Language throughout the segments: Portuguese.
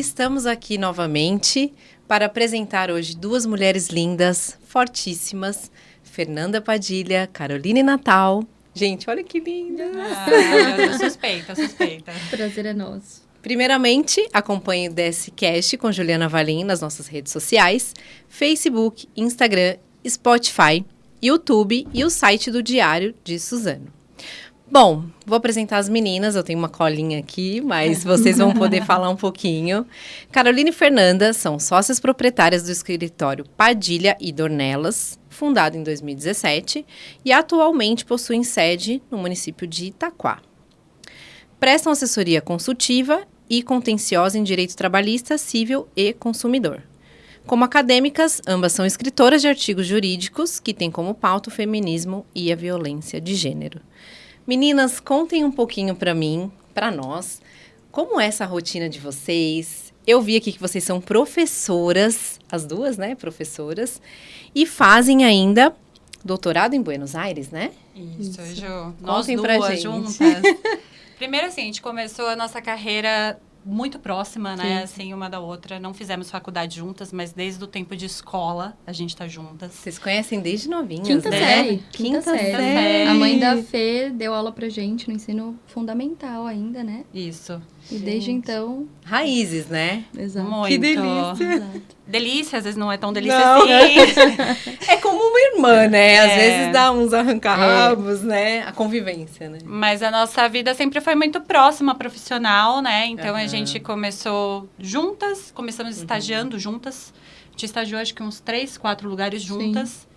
Estamos aqui novamente para apresentar hoje duas mulheres lindas, fortíssimas, Fernanda Padilha, Caroline Natal. Gente, olha que linda! Ah, suspeita, suspeita. Prazer é nosso. Primeiramente, acompanhe o DSCast com Juliana Valim nas nossas redes sociais, Facebook, Instagram, Spotify, YouTube e o site do Diário de Suzano. Bom, vou apresentar as meninas. Eu tenho uma colinha aqui, mas vocês vão poder falar um pouquinho. Carolina e Fernanda são sócias proprietárias do escritório Padilha e Dornelas, fundado em 2017, e atualmente possuem sede no município de Itaquá. Prestam assessoria consultiva e contenciosa em direito trabalhista, civil e consumidor. Como acadêmicas, ambas são escritoras de artigos jurídicos que têm como pauta o feminismo e a violência de gênero. Meninas, contem um pouquinho para mim, para nós, como é essa rotina de vocês. Eu vi aqui que vocês são professoras, as duas, né, professoras, e fazem ainda doutorado em Buenos Aires, né? Isso. Ju. Nós Contem duas juntas. Primeiro, assim, a gente começou a nossa carreira muito próxima, né? Sim. Assim, uma da outra. Não fizemos faculdade juntas, mas desde o tempo de escola a gente tá juntas. Vocês conhecem desde novinhas, Quinta né? série. Quinta, Quinta série. série. A mãe da Fê deu aula pra gente no ensino fundamental ainda, né? Isso. E desde então. Raízes, né? Exato. Muito. Que delícia. Exato. Delícia, às vezes não é tão delícia não. assim. é como uma irmã, né? Às é. vezes dá uns arranca-rabos, é. né? A convivência, né? Mas a nossa vida sempre foi muito próxima profissional, né? Então uhum. a gente começou juntas, começamos uhum. estagiando juntas. A gente estagiou acho que uns três, quatro lugares juntas. Sim.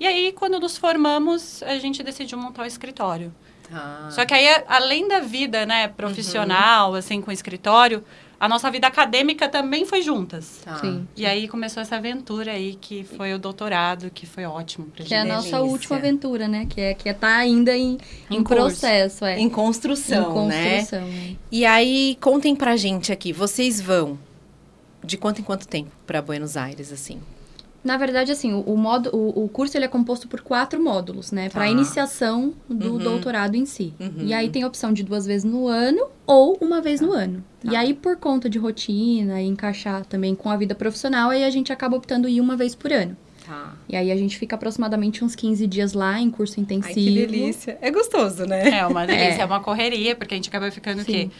E aí, quando nos formamos, a gente decidiu montar o escritório. Ah. Só que aí, além da vida, né, profissional, uhum. assim, com o escritório, a nossa vida acadêmica também foi juntas. Tá. Sim. E aí começou essa aventura aí, que foi o doutorado, que foi ótimo pra que gente. Que é a nossa Delícia. última aventura, né? Que é que é tá ainda em, em, em processo, é. Em construção, em né? construção, né? É. E aí, contem pra gente aqui, vocês vão de quanto em quanto tempo para Buenos Aires, assim? Na verdade, assim, o, o, modo, o, o, curso ele é composto por quatro módulos, né? Tá. Para iniciação do uhum. doutorado em si. Uhum. E aí tem a opção de duas vezes no ano ou uma vez tá. no ano. Tá. E aí, por conta de rotina e encaixar também com a vida profissional, aí a gente acaba optando ir uma vez por ano. Tá. E aí a gente fica aproximadamente uns 15 dias lá em curso intensivo. Ai, que delícia. É gostoso, né? É uma delícia, é, é uma correria, porque a gente acaba ficando Sim. o quê?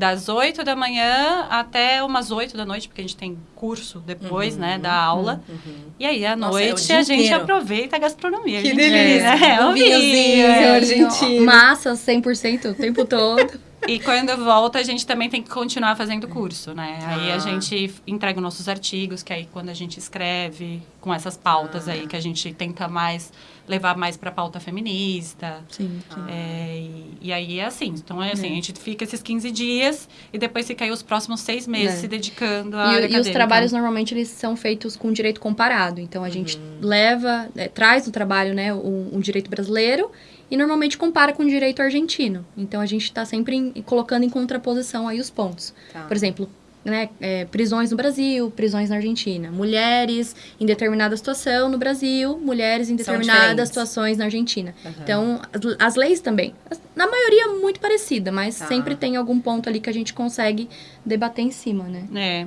Das 8 da manhã até umas 8 da noite, porque a gente tem curso depois, uhum, né, da aula. Uhum. E aí, à Nossa, noite, é a gente inteiro. aproveita a gastronomia. Que a gente, delícia! É, um vinhozinho é, argentino. Massa 100% o tempo todo. E quando volta, a gente também tem que continuar fazendo curso, né? Ah. Aí a gente entrega os nossos artigos, que aí quando a gente escreve com essas pautas ah. aí, que a gente tenta mais levar mais para pauta feminista. Sim. sim. É, e, e, aí é assim. Então, é assim, é. a gente fica esses 15 dias e depois fica aí os próximos seis meses é. se dedicando a. E, e os trabalhos normalmente eles são feitos com direito comparado. Então a uhum. gente leva, é, traz no trabalho, né, um, um direito brasileiro e normalmente compara com o direito argentino. Então a gente está sempre em, colocando em contraposição aí os pontos. Tá. Por exemplo, né, é, prisões no Brasil, prisões na Argentina. Mulheres em determinada situação no Brasil, mulheres em determinadas situações na Argentina. Uhum. Então, as, as, leis também. Na maioria, muito parecida, mas tá. sempre tem algum ponto ali que a gente consegue debater em cima, né? É.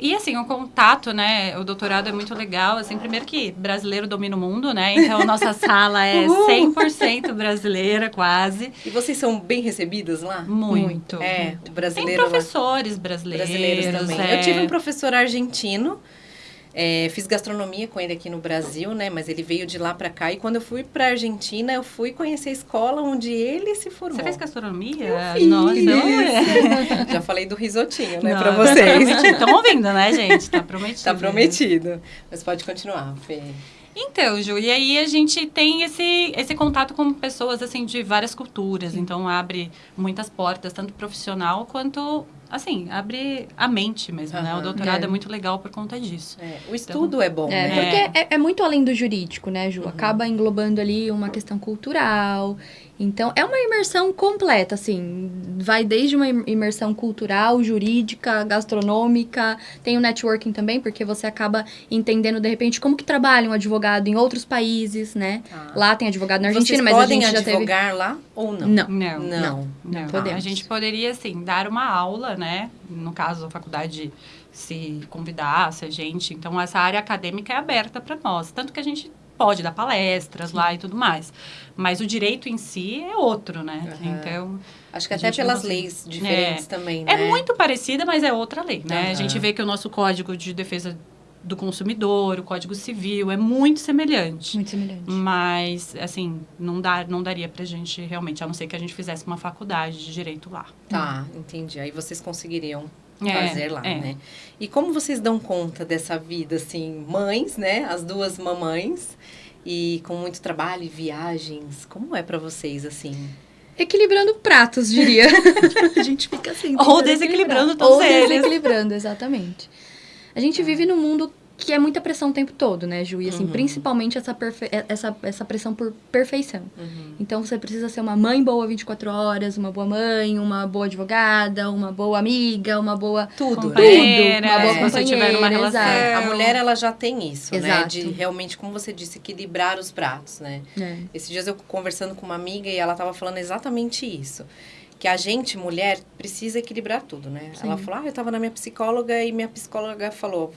E assim, o contato, né? O doutorado é muito legal. Assim, primeiro que brasileiro domina o mundo, né? Então, nossa sala é 100% brasileira, quase. E vocês são bem recebidas lá? Muito. É, brasileiro. Tem professores brasileiros. Brasileiros também. É... Eu tive um professor argentino é, fiz gastronomia com ele aqui no Brasil, né? Mas ele veio de lá para cá. E quando eu fui para Argentina, eu fui conhecer a escola onde ele se formou. Você fez gastronomia? Eu fiz. Nossa, é. Já falei do risotinho, né, para vocês. Estão ouvindo, né, gente? Tá prometido. Tá prometido. Mas pode continuar, Fê. Então, Ju, e aí a gente tem esse, esse contato com pessoas, assim, de várias culturas. Então, abre muitas portas, tanto profissional quanto assim, abre a mente mesmo, uhum. né? O doutorado é. é. muito legal por conta disso. É. O estudo então, é bom, é, né? Porque é, é, muito além do jurídico, né, Ju? Uhum. Acaba englobando ali uma questão cultural então, é uma imersão completa, assim, vai desde uma imersão cultural, jurídica, gastronômica, tem o networking também, porque você acaba entendendo, de repente, como que trabalha um advogado em outros países, né? Ah. Lá tem advogado na Argentina, Vocês mas a gente já teve... advogar lá ou não? Não. Não. Não. não. não. A gente poderia, assim, dar uma aula, né? No caso, a faculdade se convidasse a gente. Então, essa área acadêmica é aberta para nós. Tanto que a gente pode dar palestras lá e tudo mais. Mas o direito em si é outro, né? Uhum. Então. Acho que até pelas leis diferentes é, também, né? É muito parecida, mas é outra lei, né? Uhum. A gente vê que o nosso Código de Defesa do Consumidor, o Código Civil, é muito semelhante. Muito semelhante. Mas, assim, não, dá, não daria pra gente realmente, a não ser que a gente fizesse uma faculdade de direito lá. Tá, entendi. Aí vocês conseguiriam é, fazer lá, é. né? E como vocês dão conta dessa vida, assim, mães, né? As duas mamães e com muito trabalho e viagens. Como é para vocês, assim? Equilibrando pratos, diria. a gente fica assim. Ou desequilibrando todos Ou eles. desequilibrando, exatamente. A gente vive num mundo que é muita pressão o tempo todo, né, Ju? E assim, uhum. principalmente essa, perfe... essa, essa pressão por perfeição. Uhum. Então você precisa ser uma mãe boa 24 horas, uma boa mãe, uma boa advogada, uma boa amiga, uma boa. Tudo. Tudo. Uma boa é. Se tiver uma relação. É, a mulher, ela já tem isso, Exato. né? De realmente, como você disse, equilibrar os pratos, né? É. Esses dias eu conversando com uma amiga e ela tava falando exatamente isso que a gente, mulher, precisa equilibrar tudo, né? Sim. Ela falou, ah, eu estava na minha psicóloga e minha psicóloga falou,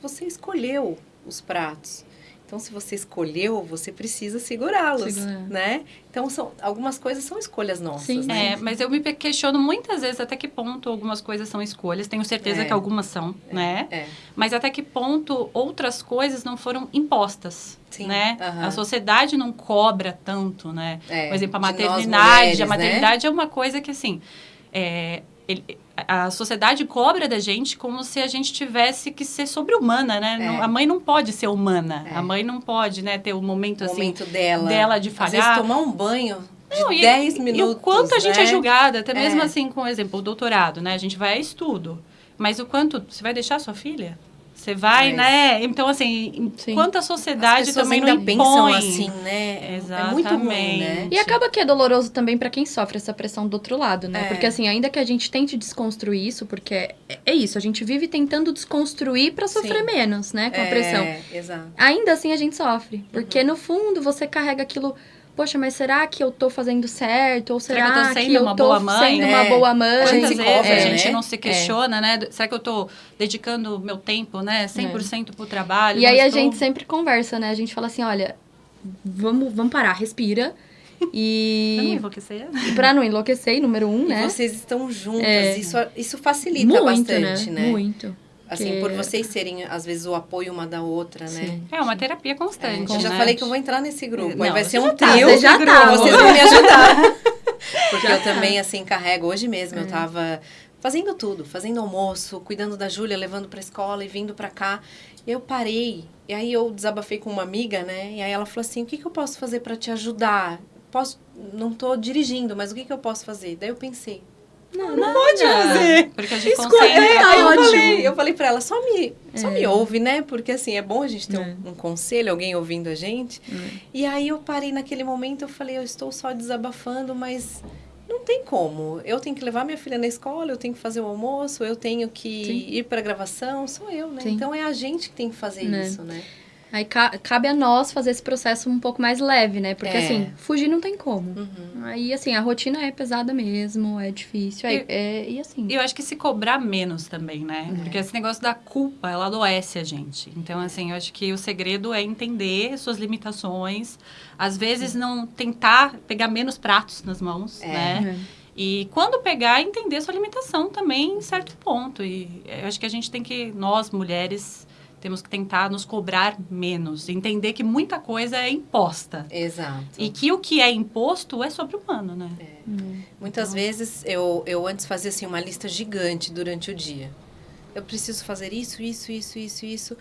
você escolheu os pratos. Então, se você escolheu, você precisa segurá-los, né? Então, são, algumas coisas são escolhas nossas, Sim. né? É, mas eu me questiono muitas vezes até que ponto algumas coisas são escolhas. Tenho certeza é. que algumas são, é. né? É. Mas até que ponto outras coisas não foram impostas, Sim. né? Uhum. A sociedade não cobra tanto, né? É, Por exemplo, a maternidade. Mulheres, a né? maternidade né? é uma coisa que, assim... É, ele, a sociedade cobra da gente como se a gente tivesse que ser sobre-humana, né? É. Não, a mãe não pode ser humana. É. A mãe não pode, né, ter o momento, o assim, momento dela. dela de falhar. Às vezes tomar um banho de não, 10 minutos, E o quanto a gente né? é julgada, até mesmo é. assim, com, exemplo, o doutorado, né? A gente vai a estudo. Mas o quanto... Você vai deixar sua filha? Você vai, Mas... né? Então, assim, Sim. quanto a sociedade também não impõe. pensam assim, né? Exatamente. É muito ruim, né? E acaba que é doloroso também para quem sofre essa pressão do outro lado, né? É. Porque, assim, ainda que a gente tente desconstruir isso, porque é, é isso, a gente vive tentando desconstruir para sofrer Sim. menos, né? Com a é, pressão. Exato. Ainda assim a gente sofre. Porque, uhum. no fundo, você carrega aquilo poxa, mas será que eu tô fazendo certo? Ou será, será que eu tô sendo, que eu uma, tô boa mãe? sendo é. uma boa mãe? Quantas vezes é, a gente não se questiona, é. né? Será que eu tô dedicando meu tempo, né? 100% é. pro trabalho? E aí a gente sempre conversa, né? A gente fala assim, olha, vamos, vamos parar, respira. E... Pra não enlouquecer. Pra não enlouquecer, número um, e né? vocês estão juntas, é. isso, isso facilita Muito, bastante, né? né? Muito. Assim, por vocês serem, às vezes, o apoio uma da outra, né? Sim. É uma terapia constante. É, eu já né? falei que eu vou entrar nesse grupo. Não, aí vai ser um tá, trio. Você já tá, vocês vão me ajudar. Porque já eu tá. também, assim, carrego. Hoje mesmo é. eu tava fazendo tudo, fazendo almoço, cuidando da Júlia, levando pra escola e vindo pra cá. Eu parei, e aí eu desabafei com uma amiga, né? E aí ela falou assim: o que, que eu posso fazer para te ajudar? Posso, não tô dirigindo, mas o que, que eu posso fazer? Daí eu pensei, não, não pode fazer. Porque a gente consegue. É, aí eu falei, eu falei pra ela, só me, só me é. ouve, né? Porque assim, é bom a gente ter é. um, um, conselho, alguém ouvindo a gente. É. E aí eu parei naquele momento, eu falei, eu estou só desabafando, mas não tem como. Eu tenho que levar minha filha na escola, eu tenho que fazer o almoço, eu tenho que Sim. ir pra gravação, sou eu, né? Sim. Então é a gente que tem que fazer né. isso, né? Aí ca cabe a nós fazer esse processo um pouco mais leve, né? Porque, é. assim, fugir não tem como. Uhum. Aí, assim, a rotina é pesada mesmo, é difícil. É, é, e assim. Eu acho que se cobrar menos também, né? É. Porque esse negócio da culpa, ela adoece a gente. Então, assim, eu acho que o segredo é entender suas limitações. Às vezes, não tentar pegar menos pratos nas mãos, é. né? É. E quando pegar, entender sua limitação também em certo ponto. E eu acho que a gente tem que, nós mulheres, temos que tentar nos cobrar menos, entender que muita coisa é imposta. Exato. E que o que é imposto é sobre o humano, né? É. Hum. Muitas então... vezes eu, eu antes fazia assim uma lista gigante durante o dia. Eu preciso fazer isso, isso, isso, isso, isso.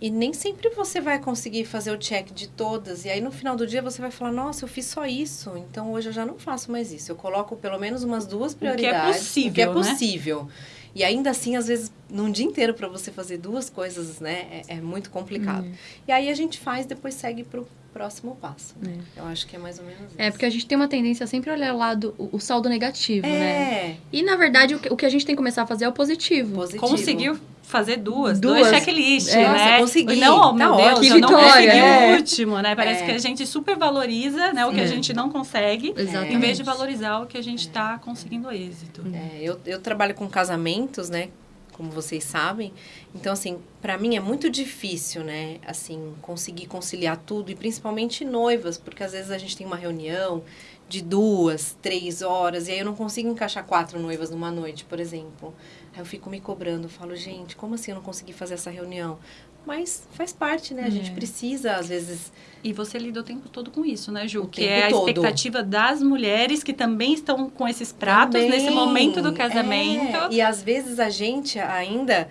E nem sempre você vai conseguir fazer o check de todas. E aí no final do dia você vai falar: Nossa, eu fiz só isso. Então hoje eu já não faço mais isso. Eu coloco pelo menos umas duas prioridades. O que é possível. O que é né? possível. Né? E ainda assim, às vezes, num dia inteiro para você fazer duas coisas, né, é, é muito complicado. Hum. E aí a gente faz, depois segue pro próximo passo. Né? É. Eu acho que é mais ou menos isso. É, porque a gente tem uma tendência a sempre olhar o lado, o, o saldo negativo, é. né? E, na verdade, o que, o que, a gente tem que começar a fazer é o positivo. positivo. Conseguiu fazer duas, Duas. dois checklist, É. Nossa, né? consegui. Não, Tá meu ótimo. Deus, Que eu não vitória, consegui é. o último, né? Parece É. que a gente super valoriza, né, o que a Sim. gente não consegue, Exatamente. em vez de valorizar o que a gente está conseguindo êxito. É, eu, eu trabalho com casamentos, né? Como vocês sabem. Então, assim, para mim é muito difícil, né? Assim, conseguir conciliar tudo. E principalmente noivas, porque às vezes a gente tem uma reunião de duas, três horas. E aí eu não consigo encaixar quatro noivas numa noite, por exemplo. Aí eu fico me cobrando. Falo, gente, como assim eu não consegui fazer essa reunião? Mas faz parte, né? A gente É. precisa, às vezes... E você lida o tempo todo com isso, né, Ju? O que é a todo. expectativa das mulheres que também estão com esses pratos Também. nesse momento do casamento. É, E às vezes a gente ainda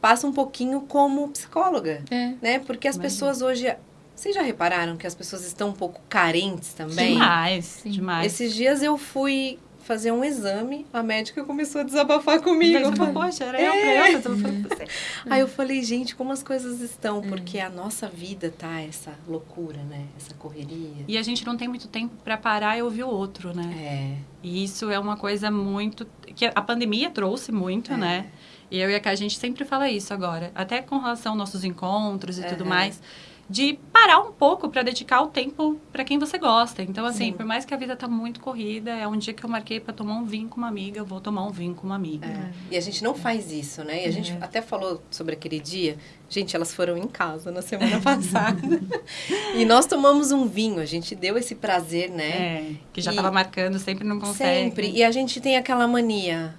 passa um pouquinho como psicóloga, É. né? Porque as Imagina. pessoas hoje. Vocês já repararam que as pessoas estão um pouco carentes também? Demais, Sim. demais. Esses dias eu fui fazer um exame, a médica começou a desabafar comigo. Daí Eu falei- poxa, era eu pra eu, mas eu falei pra você. Aí eu falei, gente, como as coisas estão? Porque a nossa vida tá essa loucura, né? Essa correria. E a gente não tem muito tempo para parar e ouvir o outro, né? É. E isso é uma coisa muito. que a pandemia trouxe muito, É. né? E eu e a Cá, a gente sempre fala isso agora, até com relação aos nossos encontros e tudo Aham. mais, de parar um pouco para dedicar o tempo para quem você gosta. Então, assim, Sim. por mais que a vida tá muito corrida, é um dia que eu marquei para tomar um vinho com uma amiga, eu vou tomar um vinho com uma amiga. É. E a gente não faz isso, né? E a gente É. até falou sobre aquele dia. Gente, elas foram em casa na semana passada. e nós tomamos um vinho. A gente deu esse prazer, né? É, que já E- tava marcando, sempre não consegue. Sempre. E a gente tem aquela mania.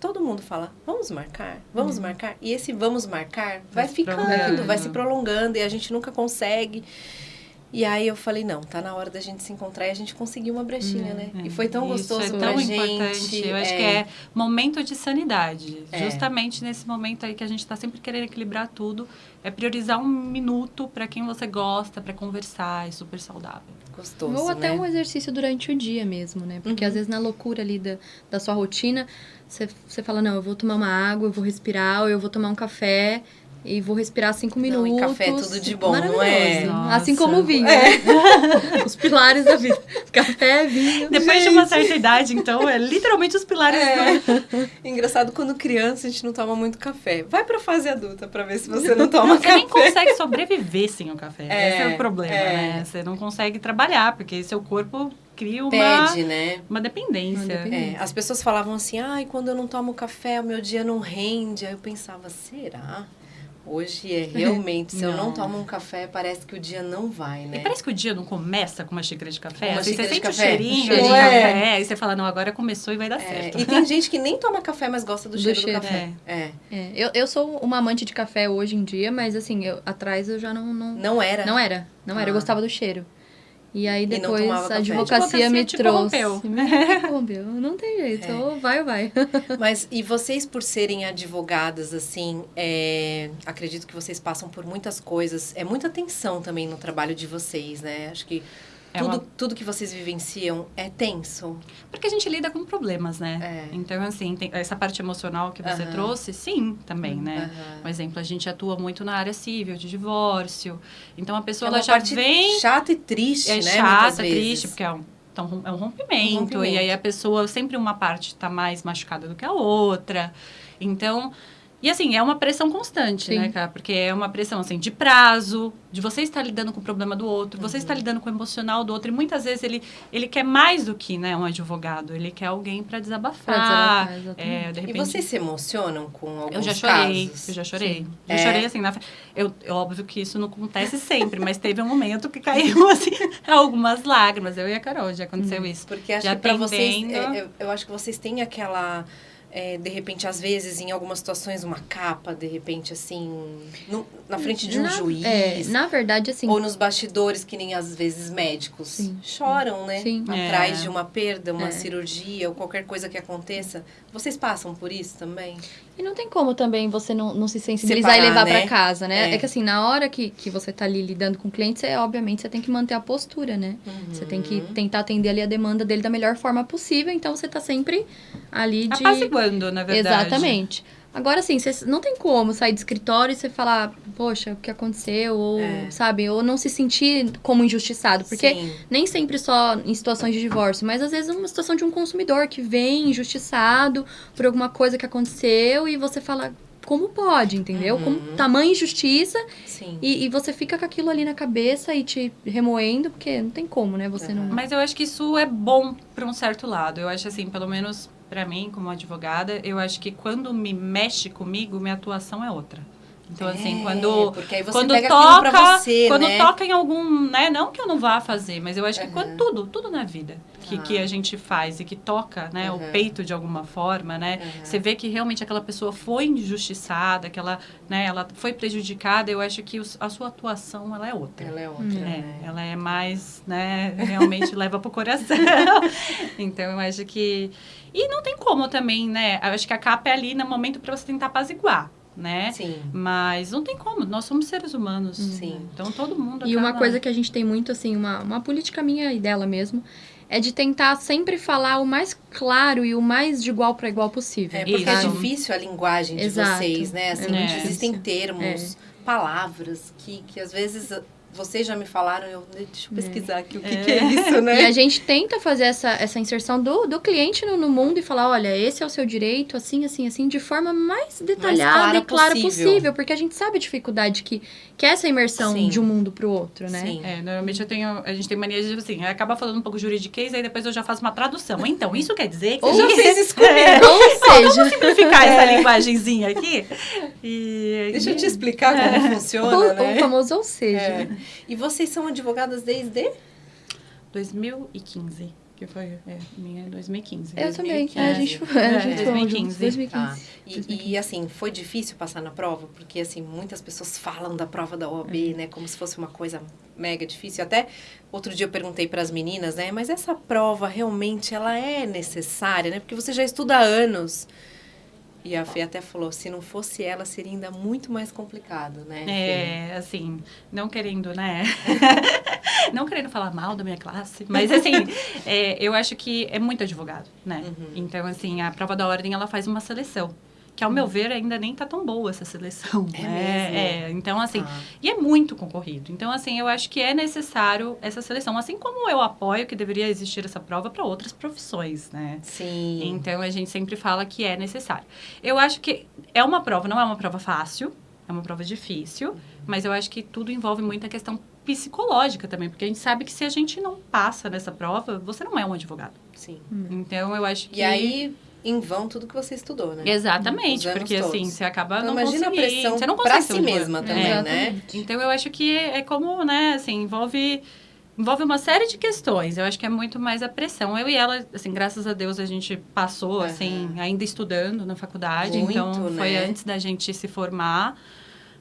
Todo mundo fala, vamos marcar, vamos marcar. E esse vamos marcar vai, Vai ficando, vai se prolongando e a gente nunca consegue. E aí eu falei, não, tá na hora da gente se encontrar e a gente conseguiu uma brechinha, né? É, E foi tão isso gostoso é pra tão gente. importante. Eu acho que é momento de sanidade. É. Justamente nesse momento aí que a gente está sempre querendo equilibrar tudo, é priorizar um minuto para quem você gosta, para conversar, é super saudável. gostoso, Ou até né? um exercício durante o dia mesmo, né? Porque Uhum. às vezes na loucura ali da, da sua rotina, você, você fala, não, eu vou tomar uma água, eu vou respirar, ou eu vou tomar um café e vou respirar cinco Não, minutos. e café é tudo de bom, não é? Maravilhoso. Assim Nossa. como o vinho, É. né? Os pilares da vida. Café, vinho. Depois de uma certa idade, então, é literalmente os pilares É. do... Engraçado, quando criança a gente não toma muito café. Vai pra fase adulta pra ver se você não toma Você café. nem consegue sobreviver sem o café. É, Esse é o problema, é. né? Você não consegue trabalhar, porque seu corpo cria uma, Pede, né? uma dependência. Uma dependência. É, as pessoas falavam assim, ai, quando eu não tomo café, o meu dia não rende. Aí eu pensava, será? Hoje é realmente, se eu não Não. tomo um café, parece que o dia não vai, né? E parece que o dia não começa com uma xícara de café. Uma assim, xícara você sente o cheirinho Cheirinho. de É. café. Aí você fala, não, agora começou e vai dar É, certo. e tem gente que nem toma café, mas gosta do, Do cheiro, cheiro, do café. É. É, eu, eu sou uma amante de café hoje em dia, mas assim, eu, atrás eu já não, não, Não era? não era. Não era, eu Ah. gostava do cheiro. E aí depois tomava a café. advocacia, Advocacia me te trouxe. corrompeu. Me corrompeu. Não tem jeito, É. ou vai ou vai. Mas e vocês, por serem advogadas, assim, é, acredito que vocês passam por muitas coisas. É muita tensão também no trabalho de vocês, né? Acho que É tudo, uma- tudo que vocês vivenciam é tenso. Porque a gente lida com problemas, né? É. Então, assim, essa parte emocional que você Aham. trouxe, sim, também, né? Aham. Por exemplo, a gente atua muito na área civil, de divórcio. Então, a É pessoa uma ela já vem... chata e triste, é né? chata, triste, porque é um, então, é um rompimento, Um rompimento. E aí a pessoa, sempre uma parte está mais machucada do que a outra. Então, e assim, é uma pressão constante, Sim. né, cara? Porque é uma pressão, assim, de prazo, de você estar lidando com o problema do outro, Uhum. você estar lidando com o emocional do outro. E muitas vezes ele, ele quer mais do que, né, um advogado. Ele quer alguém para desabafar. Pra desabafar, exatamente. é, de E repente... vocês se emocionam com alguns Eu já chorei, casos? eu já chorei. É. Já chorei assim, na. Eu, é óbvio que isso não acontece sempre, mas teve um momento que caiu assim, algumas lágrimas. Eu e a Carol já aconteceu isso. Porque acho Já que pra vocês, é, eu, eu acho que vocês têm aquela, é, de repente, às vezes, em algumas situações, uma capa, de repente, assim, no- na frente de um na, juiz. É, na verdade, assim, Ou nos bastidores, que nem às vezes médicos Sim. choram, né? Sim. Atrás É. de uma perda, uma É. cirurgia ou qualquer coisa que aconteça. Vocês passam por isso também? E não tem como também você não, não se sensibilizar Separar, e levar né? pra casa, né? É. É. que assim, na hora que, que você tá ali lidando com o cliente, você, obviamente, você tem que manter a postura, né? Você tem que Uhum. tentar atender ali a demanda dele da melhor forma possível, então você tá sempre ali de... Apaziguando, na verdade. Exatamente. Agora, assim, você não tem como sair do escritório e você falar, poxa, o que aconteceu? Ou, É. sabe? Ou não se sentir como injustiçado. Porque Sim. nem sempre só em situações de divórcio, mas às vezes é uma situação de um consumidor que vem injustiçado por alguma coisa que aconteceu e você fala, como pode, entendeu? Uhum. Como tamanha injustiça Sim. e, e você fica com aquilo ali na cabeça e te remoendo, porque não tem como, né? Você não. Mas eu acho que isso é bom para um certo lado. Eu acho assim, pelo menos para mim, como advogada, eu acho que quando me mexe comigo, minha atuação é outra. Então, assim, É, quando, porque aí você quando pra toca, você, quando né? toca em algum, né, não que eu não vá fazer, mas eu acho que Uhum. quando tudo, tudo na vida que, Ah. que a gente faz e que toca, né, Uhum. o peito de alguma forma, né, Uhum. você vê que realmente aquela pessoa foi injustiçada, que ela, né, ela foi prejudicada, eu acho que os- a sua atuação, ela é outra. Ela é outra. É, né? ela é mais, né, realmente leva pro coração. então, eu acho que... E não tem como também, né, eu acho que a capa é ali no momento para você tentar apaziguar, né? Sim. Mas não tem como, nós somos seres humanos. Sim. Então, todo mundo E uma coisa que a gente tem muito, assim, uma, uma política minha e dela mesmo, é de tentar sempre falar o mais claro e o mais de igual para igual possível. É porque é difícil a linguagem de Exato. vocês, né? Assim, É. existem Difícil. termos, palavras que, que às vezes vocês já me falaram, eu deixa eu pesquisar aqui o que, É. que é isso, E né? a gente tenta fazer essa, essa inserção do, do cliente no, no mundo e falar, olha, esse é o seu direito, assim, assim, assim, de forma mais detalhada clara e clara possível. possível. porque a gente sabe a dificuldade que, que é essa imersão Sim. de um mundo pro outro, né? Sim. É, normalmente eu tenho, a gente tem mania de, assim, acaba falando um pouco juridiquês, aí depois eu já faço uma tradução. Então, isso quer dizer que... Ou- Já fez isso comigo. Ou seja, simplificar essa linguagenzinha aqui. E... Deixa eu te explicar como funciona, o, né? o famoso ou seja. É. E vocês são advogadas desde? 2015, que foi, é, minha é 2015. Eu também. 2015. É, a gente, é, a É, gente 2015. 2015. Tá. E, 2015. e, assim, foi difícil passar na prova? Porque, assim, muitas pessoas falam da prova da OAB, né? Como se fosse uma coisa mega difícil. Até outro dia eu perguntei para as meninas, né? Mas essa prova realmente, ela é necessária, né? Porque você já estuda há anos. E a Fê até falou, se não fosse ela, seria ainda muito mais complicado, né? Fê? É, assim, não querendo, né? não querendo falar mal da minha classe, mas assim, é, eu acho que é muito advogado, né? Uhum. Então, assim, a prova da ordem, ela faz uma seleção. Que, ao meu ver, ainda nem tá tão boa essa seleção. É né? mesmo? É, então, assim, Tá. e é muito concorrido. Então, assim, eu acho que é necessário essa seleção. Assim como eu apoio que deveria existir essa prova para outras profissões, né? Sim. Então a gente sempre fala que é necessário. Eu acho que é uma prova, não é uma prova fácil, é uma prova difícil, mas eu acho que tudo envolve muita questão psicológica também, porque a gente sabe que se a gente não passa nessa prova, você não é um advogado. Sim. Então eu acho que E aí, em vão tudo que você estudou, né? Exatamente, porque todos. assim, você acaba Então, não imagina a conseguindo, pressão você não pra si mesma É. também, né? Exatamente. Então eu acho que é como, né, assim, envolve envolve uma série de questões. Eu acho que é muito mais a pressão. Eu e ela, assim, graças a Deus a gente passou, Aham. assim, ainda estudando na faculdade, Muito, então foi né? antes da gente se formar.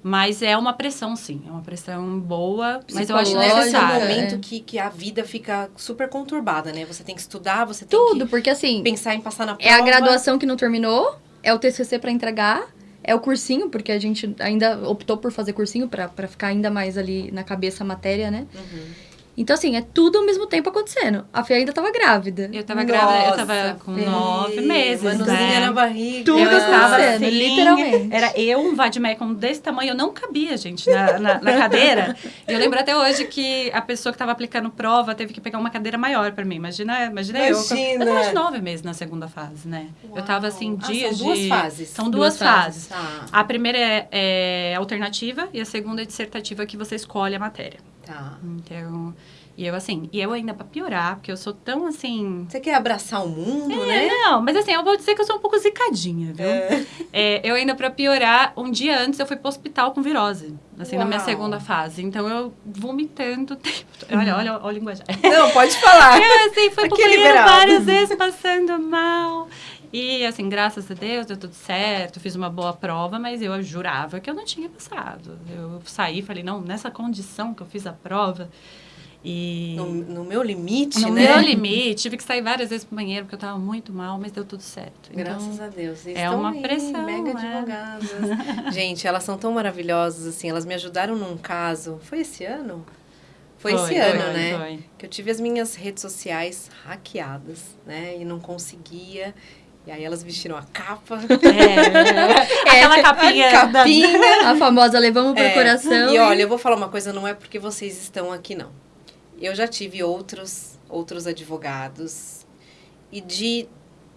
Mas é uma pressão, sim. É uma pressão boa, mas eu acho Psicológica, Esse é um é. momento que, que a vida fica super conturbada, né? Você tem que estudar, você tem Tudo, porque assim, que pensar em passar na prova. é a graduação que não terminou, é o TCC para entregar, é o cursinho, porque a gente ainda optou por fazer cursinho para ficar ainda mais ali na cabeça a matéria, né? Uhum. Então, assim, é tudo ao mesmo tempo acontecendo. A Fê ainda tava grávida. Eu tava grávida, eu Nossa, tava com Fê, nove meses, Manuzinha né? na barriga. Tudo eu estava acontecendo, assim, literalmente. Era eu, um vademecum desse tamanho, eu não cabia, gente, na, na, na cadeira. E eu lembro até hoje que a pessoa que estava aplicando prova teve que pegar uma cadeira maior para mim. Imagina, imagina, eu. Imagina. Eu tava de nove meses na segunda fase, né? Eu tava assim, Uau. Ah, dias são duas fases. São duas, Duas fases. fases. Tá, A primeira é, é alternativa e a segunda é dissertativa que você escolhe a matéria. Tá. Então, e eu assim, e eu ainda pra piorar, porque eu sou tão assim, Você quer abraçar o mundo, né? não, mas assim, eu vou dizer que eu sou um pouco zicadinha, viu? É, eu ainda, pra piorar, um dia antes eu fui pro hospital com virose. Assim, na minha Uau. segunda fase. Então, eu vomitando o tempo. Olha, olha, olha o linguajar. Não, pode falar. Eu, assim, fui pro Aqui é banheiro várias vezes, passando mal. E, assim, graças a Deus, deu tudo certo. Fiz uma boa prova, mas eu jurava que eu não tinha passado. Eu saí e falei, não, nessa condição que eu fiz a prova... E... No, no meu limite, No né? meu limite, tive que sair várias vezes pro banheiro porque eu tava muito mal, mas deu tudo certo. Graças então, a Deus. Vocês é uma aí, pressão, mega né? advogadas. Gente, elas são tão maravilhosas, assim. Elas me ajudaram num caso. Foi esse ano? Foi, esse foi, ano, foi, né? foi. Que eu tive as minhas redes sociais hackeadas, né? E não conseguia. E aí elas vestiram a capa. É, aquela capinha. a capinha. A famosa levamos pro É, coração. E olha, eu vou falar uma coisa, não é porque vocês estão aqui, não. Eu já tive outros, outros advogados e de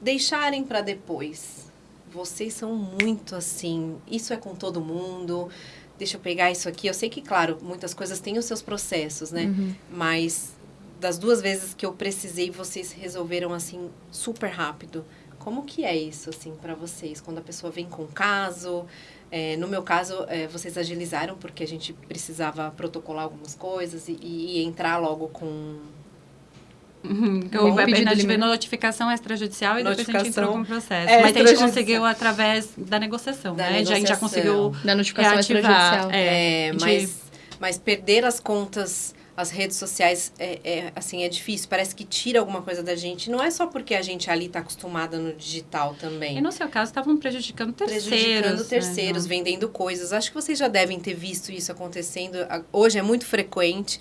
deixarem para depois, vocês são muito assim, isso é com todo mundo, deixa eu pegar isso aqui. Eu sei que, claro, muitas coisas têm os seus processos, né? Uhum. Mas das duas vezes que eu precisei, vocês resolveram assim super rápido. Como que é isso assim para vocês quando a pessoa vem com caso? É, no meu caso, é, vocês agilizaram porque a gente precisava protocolar algumas coisas e, e entrar logo com Uhum, Bom, o- pedido a gente limite. notificação extrajudicial e depois a gente Notificação entrou com o processo. é, Mas a gente conseguiu através da negociação, Da né? Já- A gente já negociação. conseguiu Da notificação reativar. extrajudicial. É, É, mas, mas perder as contas, as redes sociais, é, é, assim, é difícil. Parece que tira alguma coisa da gente. Não é só porque a gente ali está acostumada no digital também. E no seu caso, estavam prejudicando terceiros. Prejudicando né? terceiros, vendendo coisas. Acho que vocês já devem ter visto isso acontecendo. Hoje é muito frequente.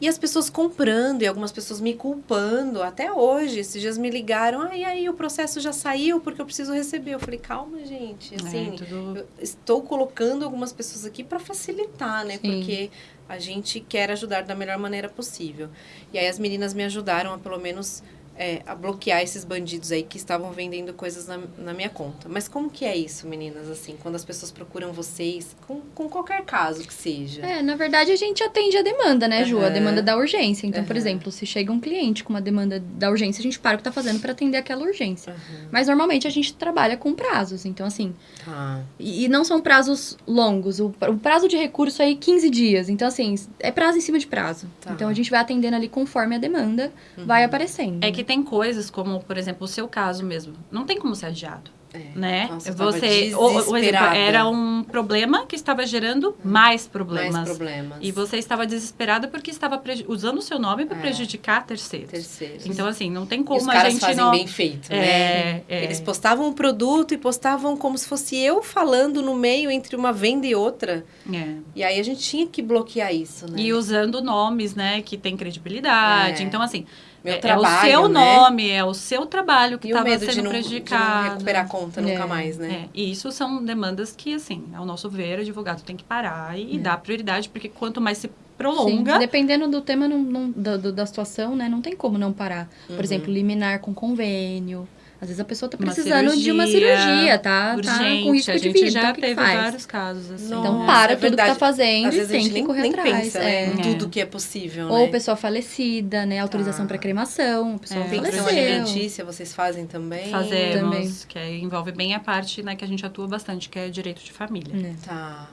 E as pessoas comprando, e algumas pessoas me culpando, até hoje. Esses dias me ligaram, ah, e aí o processo já saiu porque eu preciso receber. Eu falei, calma, gente. É, Assim, tudo- eu estou colocando algumas pessoas aqui para facilitar, né? Sim. Porque a gente quer ajudar da melhor maneira possível. E aí as meninas me ajudaram a pelo menos é, a bloquear esses bandidos aí que estavam vendendo coisas na, na minha conta. Mas como que é isso, meninas, assim, quando as pessoas procuram vocês, com, com qualquer caso que seja? É, na verdade a gente atende a demanda, né, Ju? A demanda da urgência. Então, por Aham. exemplo, se chega um cliente com uma demanda da urgência, a gente para o que tá fazendo para atender aquela urgência. Aham. Mas normalmente a gente trabalha com prazos. Então, assim, Tá. e, e não são prazos longos. O, o prazo de recurso aí 15 dias. Então, assim, é prazo em cima de prazo. Tá. Então a gente vai atendendo ali conforme a demanda vai aparecendo. É que tem coisas como, por exemplo, o seu caso mesmo. Não tem como ser adiado. É. Né? Nossa, você, o, o exemplo, era um problema que estava gerando mais problemas. Mais problemas. E você estava desesperada porque estava usando o seu nome para É. prejudicar terceiros. Terceiros. Então, assim, não tem E como os a caras gente fazem não... bem feito, né? É, é. Eles postavam um produto e postavam como se fosse eu falando no meio entre uma venda e outra. É. E aí a gente tinha que bloquear isso, né? E usando nomes, né, que tem credibilidade. Então, assim, Meu é, trabalho, é o seu né? nome, é o seu trabalho que estava sendo de não, de não prejudicado. recuperar a conta nunca É. mais, né? É, e isso são demandas que, assim, ao nosso ver, o advogado tem que parar e, É. dar prioridade, porque quanto mais se Sim, prolonga, dependendo do tema, não, não- do- da situação, né? Não tem como não parar. Por Uhum. exemplo, liminar com convênio. Às vezes a pessoa tá Uma precisando de uma cirurgia cirurgia, tá, urgente, tá com risco a de gente vida. já então, que que teve faz? vários casos, assim. Então Nossa, para é tudo que tá verdade. fazendo Às e vezes a tem que nem, correr nem atrás. pensa é. né, em É. tudo que é possível, Ou né? pessoa falecida, né? Autorização Tá. para cremação, pessoa É, Pensão faleceu. alimentícia, vocês fazem também? Fazemos, Também. que aí envolve bem a parte né, que a gente atua bastante, que é direito de família. Né? Tá.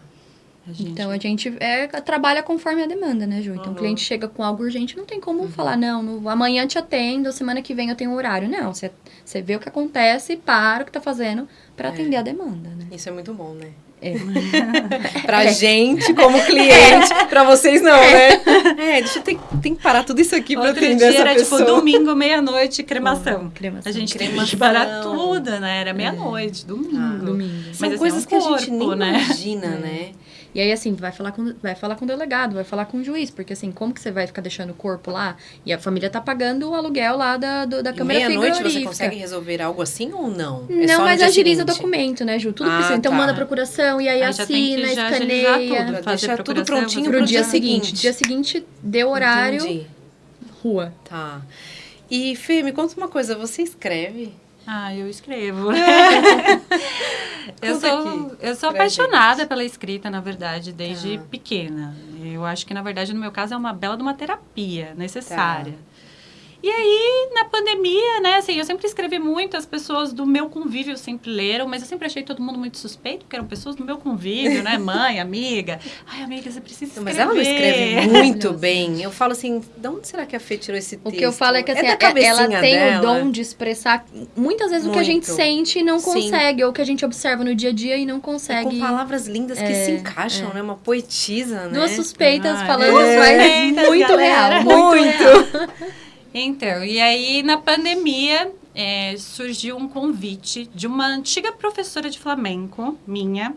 A gente- Então a gente é, trabalha conforme a demanda, né, Ju? Então Uhum. o cliente chega com algo urgente, não tem como falar, não, no- amanhã te atendo, semana que vem eu tenho um horário. Não, você, você vê o que acontece, para o que tá fazendo para É. atender a demanda, né? Isso é muito bom, né? É. Pra gente, como cliente, pra vocês não, né? É, deixa eu ter, tem que parar tudo isso aqui pra Outro atender dia essa era pessoa. tipo domingo, meia-noite, cremação. Cremação. A gente teve Cremação. que parar tudo, né? Era meia-noite, domingo. Ah. Domingo. São Mas, assim, coisas é um que a gente corpo, nem né? imagina, É. né? E aí, assim, vai falar, com, vai falar com o delegado, vai falar com o juiz, porque assim, como que você vai ficar deixando o corpo lá? E a família tá pagando o aluguel lá da, do, da E câmera meia-noite frigorífica. você consegue resolver algo assim ou não? É Não, mas agiliza o seguinte? documento, né, Ju? Tudo Ah, precisa. Então tá. manda a procuração e aí, Aí já tem que assina, escaneia. tudo. Deixar tudo prontinho Pro dia dia seguinte. seguinte. Dia seguinte, deu horário, Entendi. rua. Tá. E, Fê, me conta uma coisa. Você escreve? Ah, eu escrevo. eu sou, eu sou apaixonada pela escrita, na verdade, desde Tá. pequena. Eu acho que, na verdade, no meu caso, é uma bela de uma terapia necessária. Tá. E aí, na pandemia, né, assim, eu sempre escrevi muito, as pessoas do meu convívio sempre leram, mas eu sempre achei todo mundo muito suspeito, porque eram pessoas do meu convívio, né, mãe, amiga. Ai, amiga, você precisa escrever. Mas ela não escreve muito bem. Eu falo assim, de onde será que a Fê tirou esse O texto? que eu falo é que assim, da ela tem dela. o dom de expressar muitas vezes o que a gente Muito. sente e não Sim. consegue, ou que a gente observa no dia a dia e não E consegue. com palavras lindas que É, se encaixam, né? Uma poetisa, né? Duas suspeitas Ai, falando, mas suspeitas, muito galera. real. Muito. Então, e aí na pandemia é, surgiu um convite de uma antiga professora de flamenco, minha,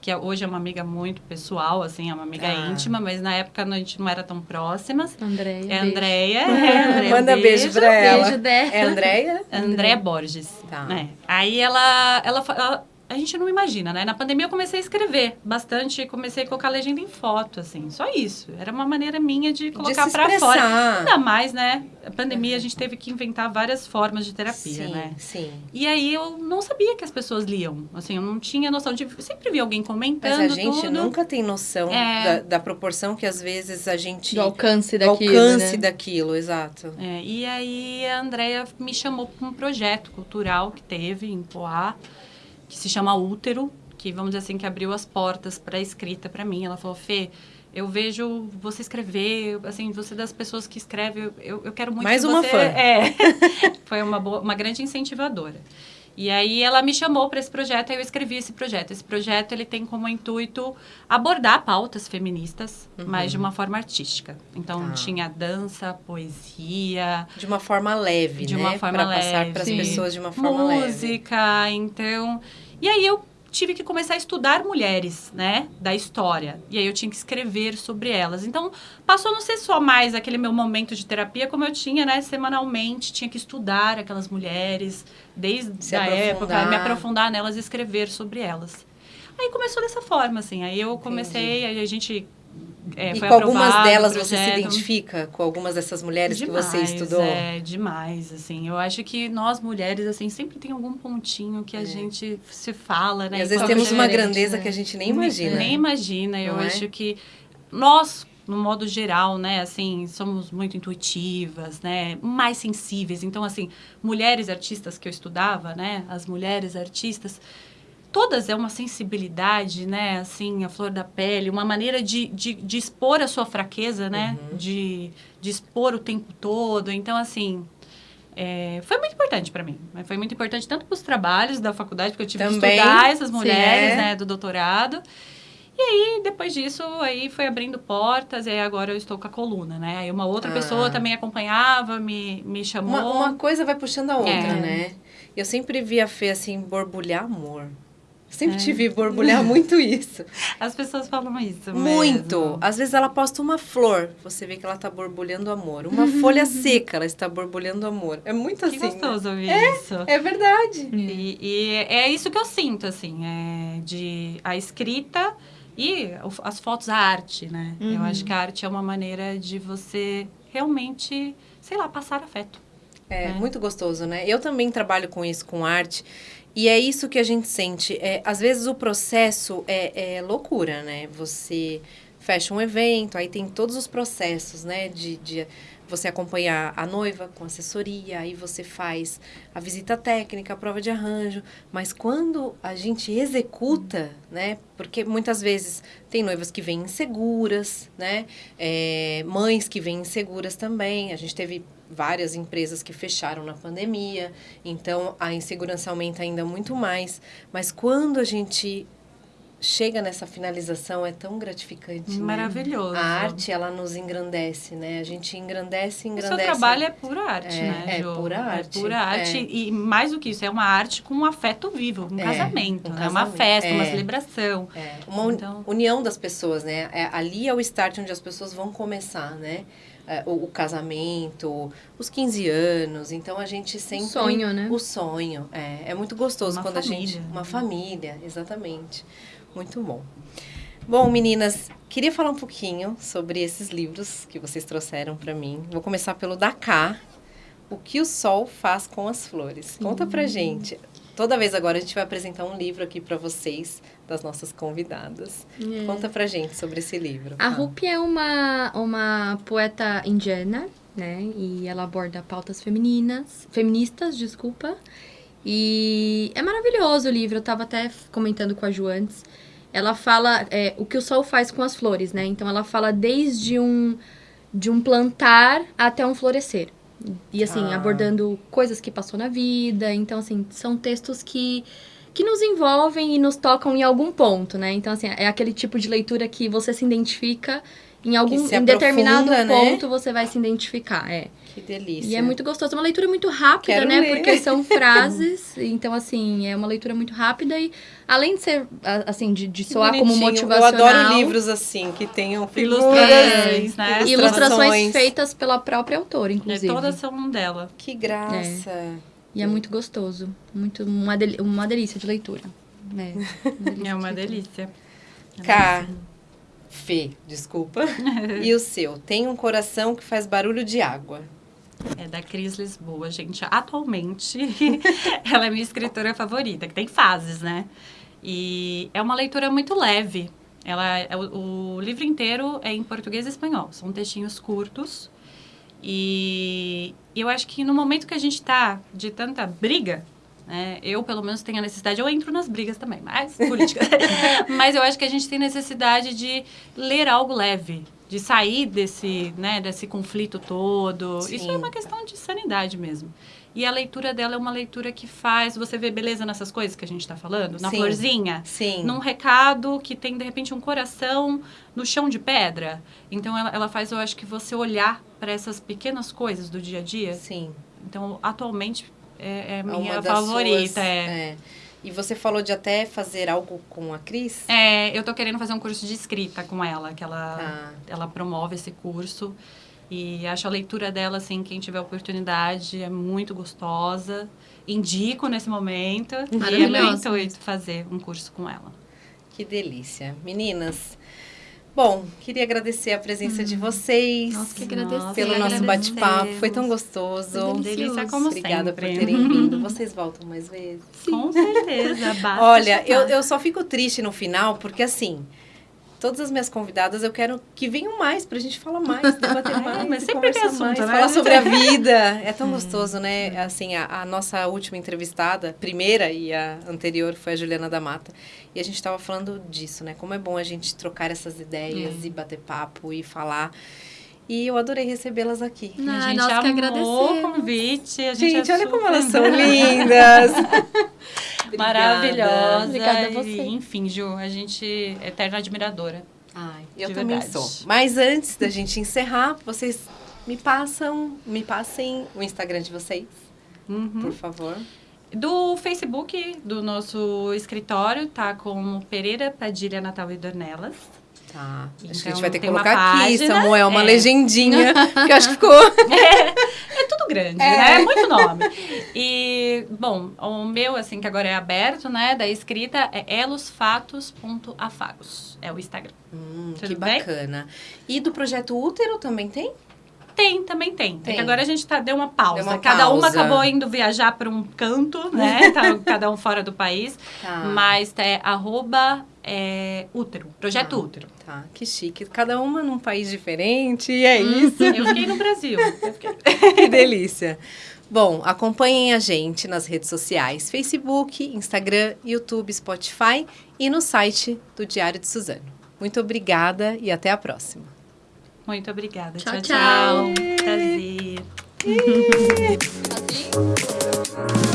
que é- hoje é uma amiga muito pessoal, assim, é uma amiga Ah. íntima, mas na época a gente não era tão próximas. Andréia. É beijo. Andréia. É, Andréia, Manda beijo pra ela. Beijo dela. É Andréia? Andréia Borges. Tá. né? Aí ela, ela, ela a gente não imagina, né? Na pandemia eu comecei a escrever bastante, comecei a colocar legenda em foto, assim, só isso. Era uma maneira minha de colocar para fora. Ainda mais, né? A pandemia uhum. a gente teve que inventar várias formas de terapia, sim, né? Sim. E aí eu não sabia que as pessoas liam. Assim, eu não tinha noção de. Eu sempre vi alguém comentando. Mas a gente tudo. nunca tem noção é... da, da, proporção que às vezes a gente. Do alcance daquilo. Do alcance né? daquilo, exato. É, e aí a Andrea me chamou para um projeto cultural que teve em Poá que se chama Útero, que vamos dizer assim, que abriu as portas para a escrita para mim. Ela falou, Fê, eu vejo você escrever, assim, você das pessoas que escreve, eu, eu quero muito Mais que uma você... fã. É, foi uma, boa, uma grande incentivadora. E aí ela me chamou para esse projeto e eu escrevi esse projeto. Esse projeto ele tem como intuito abordar pautas feministas, uhum. mas de uma forma artística. Então tá. tinha dança, poesia, de uma forma leve, de né? uma forma pra leve, passar para as pessoas de uma forma música, leve. Música, então. E aí eu tive que começar a estudar mulheres, né, da história. E aí eu tinha que escrever sobre elas. Então, passou a não ser só mais aquele meu momento de terapia, como eu tinha, né, semanalmente, tinha que estudar aquelas mulheres, desde a época, me aprofundar nelas e escrever sobre elas. Aí começou dessa forma, assim. Aí eu comecei, aí a gente é, e com algumas delas você se identifica com algumas dessas mulheres demais, que você estudou? É, demais, assim. Eu acho que nós mulheres, assim, sempre tem algum pontinho que a é. gente se fala, né? E às vezes temos uma grandeza né? que a gente nem imagina. Nem imagina. Eu é? acho que nós, no modo geral, né, assim, somos muito intuitivas, né, mais sensíveis. Então, assim, mulheres artistas que eu estudava, né, as mulheres artistas, todas é uma sensibilidade, né? Assim, a flor da pele, uma maneira de, de, de expor a sua fraqueza, né? Uhum. De, de expor o tempo todo. Então, assim, é, foi muito importante para mim. Foi muito importante tanto para os trabalhos da faculdade, porque eu tive Também, que estudar essas mulheres, é. né? Do doutorado. E aí, depois disso, aí foi abrindo portas, e aí agora eu estou com a coluna, né? Aí uma outra ah. pessoa também acompanhava, me, me chamou. Uma, uma coisa vai puxando a outra, é. né? Eu sempre vi a Fê, assim, borbulhar amor. Sempre é. te vi borbulhar muito isso. As pessoas falam isso Muito. Mesmo. Às vezes ela posta uma flor, você vê que ela está borbulhando amor. Uma folha seca, ela está borbulhando amor. É muito que assim. Que né? gostoso né? ouvir é, isso. É verdade. E, e, é isso que eu sinto, assim, é de a escrita e as fotos, a arte, né? Uhum. Eu acho que a arte é uma maneira de você realmente, sei lá, passar afeto. É, né? muito gostoso, né? Eu também trabalho com isso, com arte. E é isso que a gente sente. É, às vezes o processo é, é loucura, né? Você fecha um evento, aí tem todos os processos, né? De, de você acompanhar a noiva com assessoria, aí você faz a visita técnica, a prova de arranjo. Mas quando a gente executa, né? Porque muitas vezes tem noivas que vêm inseguras, né? É, mães que vêm inseguras também. A gente teve várias empresas que fecharam na pandemia, então a insegurança aumenta ainda muito mais. Mas quando a gente chega nessa finalização é tão gratificante. Né? Maravilhoso. Né? A arte, ela nos engrandece, né? A gente engrandece, engrandece. O seu trabalho é pura arte, é, né, É pura arte. É pura arte. É. E mais do que isso, é uma arte com um afeto vivo, um é, casamento, um né? Uma festa, uma é. celebração. É. Uma então... união das pessoas, né? É, ali é o start onde as pessoas vão começar, né? É, o, o, casamento, os 15 anos. Então a gente sempre. O sonho, né? O sonho. É, é muito gostoso uma quando família. a gente. Uma família, exatamente. Muito bom. Bom, meninas, queria falar um pouquinho sobre esses livros que vocês trouxeram para mim. Vou começar pelo Dakar. O que o sol faz com as flores. Conta pra gente. Toda vez agora a gente vai apresentar um livro aqui para vocês, das nossas convidadas. É. Conta pra gente sobre esse livro. A. Rupi é uma, uma poeta indiana, né? E ela aborda pautas femininas, feministas, desculpa. E é maravilhoso o livro, eu tava até comentando com a Ju antes. Ela fala é, o que o sol faz com as flores, né? Então ela fala desde um, de um plantar até um florescer. E assim, ah. abordando coisas que passou na vida. Então, assim, são textos que que nos envolvem e nos tocam em algum ponto, né? Então, assim, é aquele tipo de leitura que você se identifica em algum em determinado né? ponto você vai se identificar, é. Que delícia. E é muito gostoso, é uma leitura muito rápida, Quero né? Ler. Porque são frases, então assim, é uma leitura muito rápida e além de ser assim de, de soar como motivacional. Eu adoro livros assim que tenham ilustrações, né? Ilustrações. ilustrações feitas pela própria autora, inclusive. É, todas são dela. Que graça. É. E é muito gostoso, muito uma, del uma delícia de leitura. É, É uma delícia. Cá. Fê, desculpa. e o seu? Tem um coração que faz barulho de água. É da Cris Lisboa, gente. Atualmente, ela é minha escritora favorita, que tem fases, né? E é uma leitura muito leve. Ela, é o, o livro inteiro é em português e espanhol. São textinhos curtos. E eu acho que no momento que a gente está de tanta briga, né, eu pelo menos tenho a necessidade, eu entro nas brigas também, mas política. mas eu acho que a gente tem necessidade de ler algo leve, de sair desse, né, desse conflito todo. Sim. Isso é uma questão de sanidade mesmo. E a leitura dela é uma leitura que faz você ver beleza nessas coisas que a gente está falando, na Sim. florzinha Sim. num recado que tem de repente um coração no chão de pedra. Então ela, ela faz, eu acho que você olhar para essas pequenas coisas do dia a dia. Sim. Então atualmente é, é É minha favorita. suas- é. é. E você falou de até fazer algo com a Cris? É, eu tô querendo fazer um curso de escrita com ela, que ela, Ah. ela promove esse curso. E acho a leitura dela, assim, quem tiver oportunidade, é muito gostosa. Indico nesse momento. E é meu Maravilhosa. intuito fazer um curso com ela. Que delícia. Meninas, bom, queria agradecer a presença de vocês. Nossa, que agradecer. Pelo nosso bate-papo. Foi tão gostoso. Foi Delícia como Obrigada sempre. por terem vindo. Vocês voltam mais vezes? Com certeza. basta Olha, eu, eu só fico triste no final, porque assim, todas as minhas convidadas eu quero que venham mais pra gente falar mais, debater mais, mas sempre tem assunto, mais, né? falar sobre a vida. É tão gostoso, né? Assim, a, a nossa última entrevistada, primeira e a anterior foi a Juliana da Mata, e a gente tava falando disso, né? Como é bom a gente trocar essas ideias e bater papo e falar. E eu adorei recebê-las aqui. Não, a gente nós que amou o agradecemos. convite. A gente, Gente, é olha como super- elas são lindas. Obrigada. Maravilhosa. Obrigada a e, você. enfim, Ju, a gente é eterna admiradora. Ai, eu De também verdade. sou. Mas antes da gente encerrar, vocês me passam, me passem o Instagram de vocês, Uhum. por favor. Do Facebook do nosso escritório, tá com Pereira Padilha Natal e Dornelas. Tá. Acho que a Então, gente vai ter que colocar aqui, Samuel, uma é. legendinha, que eu acho que ficou. É tudo grande, É. né? É muito nome. E, bom, o meu, assim, que agora é aberto, né? Da escrita é elosfatos.afagos. É o Instagram. Hum, que bem? bacana. E do projeto Útero também tem? Tem, também tem. Tem. É que agora a gente tá, deu uma pausa. Deu uma cada uma pausa. acabou indo viajar para um canto, né? tá, cada um fora do país. Tá. Mas é arroba é, útero, projeto Tá. útero. Tá, que chique. Cada uma num país diferente, e é isso. Eu fiquei no Brasil. Fiquei... que delícia. Bom, acompanhem a gente nas redes sociais: Facebook, Instagram, YouTube, Spotify e no site do Diário de Suzano. Muito obrigada e até a próxima. Muito obrigada. Tchau, tchau. tchau. Prazer. assim?